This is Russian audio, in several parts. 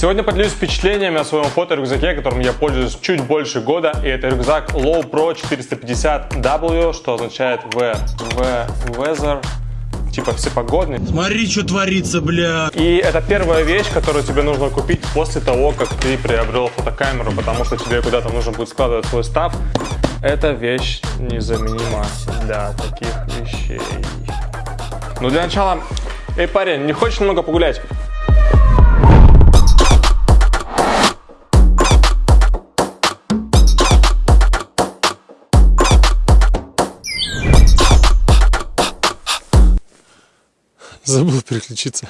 Сегодня поделюсь впечатлениями о своем фоторюкзаке, которым я пользуюсь чуть больше года. И это рюкзак Low Pro 450W, что означает V, V, Weather, типа всепогодный. Смотри, что творится, бля. И это первая вещь, которую тебе нужно купить после того, как ты приобрел фотокамеру, потому что тебе куда-то нужно будет складывать свой став. Эта вещь незаменима для таких вещей. Ну, для начала... Эй, парень, не хочешь немного погулять? Забыл переключиться.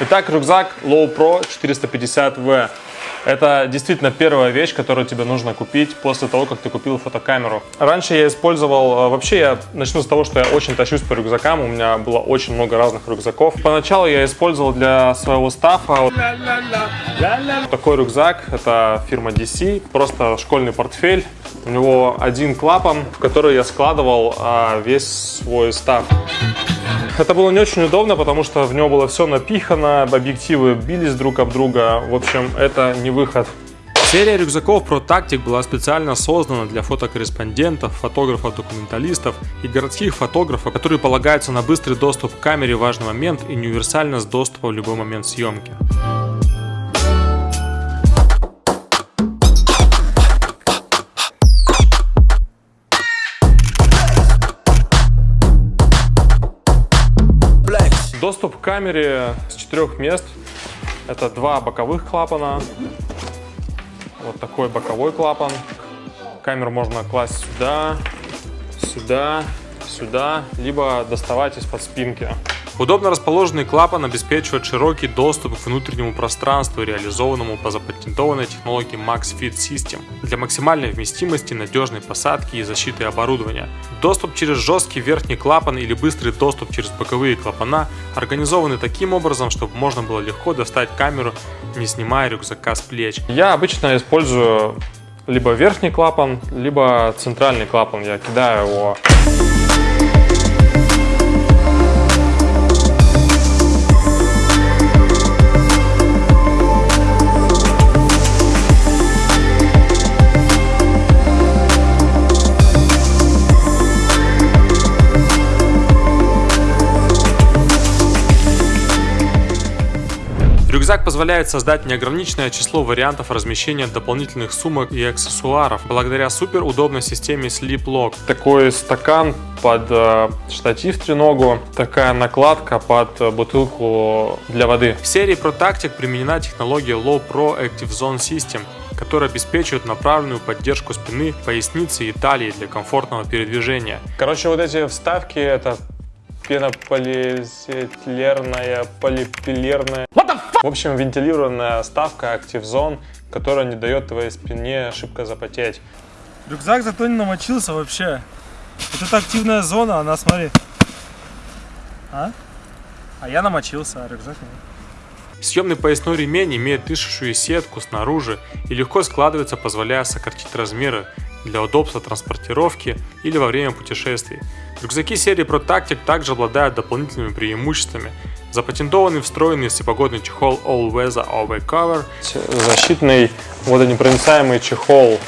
Итак, рюкзак Low Pro 450V. Это действительно первая вещь, которую тебе нужно купить после того, как ты купил фотокамеру. Раньше я использовал, э, вообще я начну с того, что я очень тащусь по рюкзакам, у меня было очень много разных рюкзаков. Поначалу я использовал для своего стафа такой рюкзак, это фирма DC, просто школьный портфель. У него один клапан, в который я складывал а, весь свой став. Это было не очень удобно, потому что в него было все напихано, объективы бились друг об друга. В общем, это не выход. Серия рюкзаков Pro Tactic была специально создана для фотокорреспондентов, фотографов-документалистов и городских фотографов, которые полагаются на быстрый доступ к камере в важный момент и универсальность доступа в любой момент съемки. Доступ к камере с четырех мест. Это два боковых клапана. Вот такой боковой клапан. Камеру можно класть сюда, сюда, сюда, либо доставать из-под спинки. Удобно расположенный клапан обеспечивает широкий доступ к внутреннему пространству, реализованному по запатентованной технологии MaxFit System для максимальной вместимости, надежной посадки и защиты оборудования. Доступ через жесткий верхний клапан или быстрый доступ через боковые клапана организованы таким образом, чтобы можно было легко достать камеру, не снимая рюкзака с плеч. Я обычно использую либо верхний клапан, либо центральный клапан. Я кидаю его Рюкзак позволяет создать неограниченное число вариантов размещения дополнительных сумок и аксессуаров благодаря супер удобной системе Sleep Lock. Такой стакан под э, штатив треногу, такая накладка под э, бутылку для воды. В серии ProTactic применена технология Low Pro Active Zone System, которая обеспечивает направленную поддержку спины, поясницы и талии для комфортного передвижения. Короче, вот эти вставки это пенополиэтиленовая, полипилерная. В общем, вентилированная ставка Active Zone, которая не дает твоей спине шибко запотеть. Рюкзак зато не намочился вообще. Вот эта активная зона, она, смотри. А? А я намочился, а рюкзак нет. Съемный поясной ремень имеет дышащую сетку снаружи и легко складывается, позволяя сократить размеры для удобства транспортировки или во время путешествий. Рюкзаки серии ProTactic также обладают дополнительными преимуществами. Запатентованный встроенный всепогодный чехол All Weather Over Cover. Защитный водонепроницаемый чехол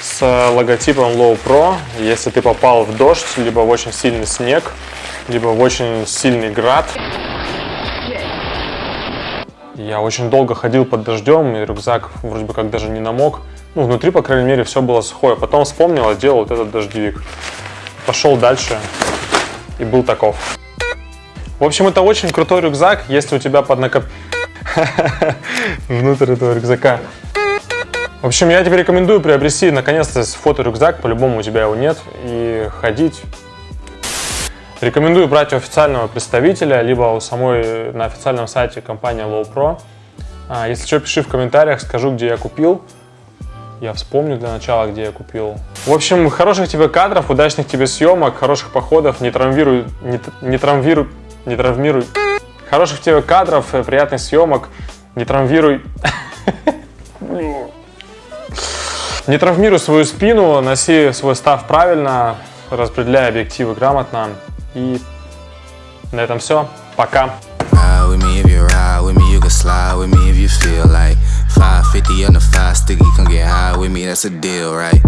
с логотипом Low Pro. Если ты попал в дождь, либо в очень сильный снег, либо в очень сильный град. Я очень долго ходил под дождем, и рюкзак вроде бы как даже не намок. Ну, внутри, по крайней мере, все было сухое. Потом вспомнил, одел вот этот дождевик пошел дальше и был таков. В общем, это очень крутой рюкзак, если у тебя под накоп... Внутрь этого рюкзака. В общем, я тебе рекомендую приобрести наконец-то фоторюкзак, по-любому у тебя его нет, и ходить. Рекомендую брать у официального представителя, либо у самой на официальном сайте компании Low Pro. А, если что, пиши в комментариях, скажу, где я купил. Я вспомню для начала, где я купил. В общем, хороших тебе кадров, удачных тебе съемок, хороших походов, не травмируй, не, не травмируй, не травмируй. Хороших тебе кадров, э, приятных съемок, не травмируй. Не травмируй свою спину, носи свой став правильно, распределяй объективы грамотно. И на этом все. Пока. 550 on the five sticky, come get high with me, that's a deal, right?